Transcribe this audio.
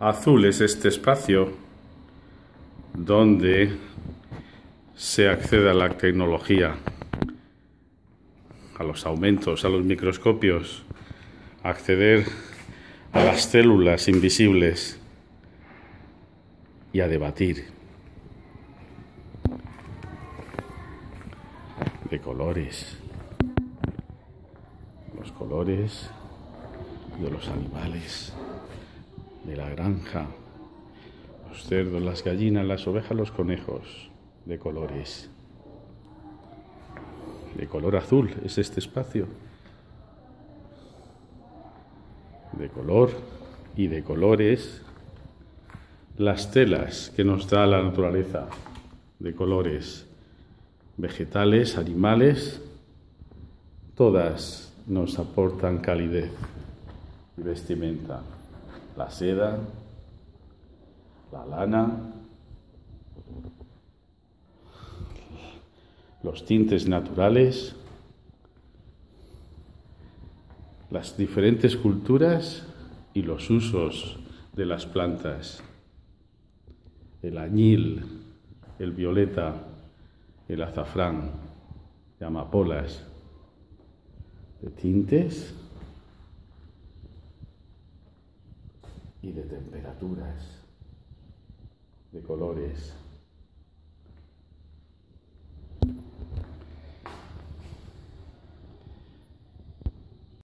Azul es este espacio donde se accede a la tecnología, a los aumentos, a los microscopios, acceder a las células invisibles y a debatir de colores, los colores de los animales, de la granja, los cerdos, las gallinas, las ovejas, los conejos, de colores. De color azul es este espacio. De color y de colores las telas que nos da la naturaleza, de colores vegetales, animales, todas nos aportan calidez y vestimenta. La seda, la lana, los tintes naturales, las diferentes culturas y los usos de las plantas. El añil, el violeta, el azafrán, de amapolas, de tintes y de temperaturas, de colores.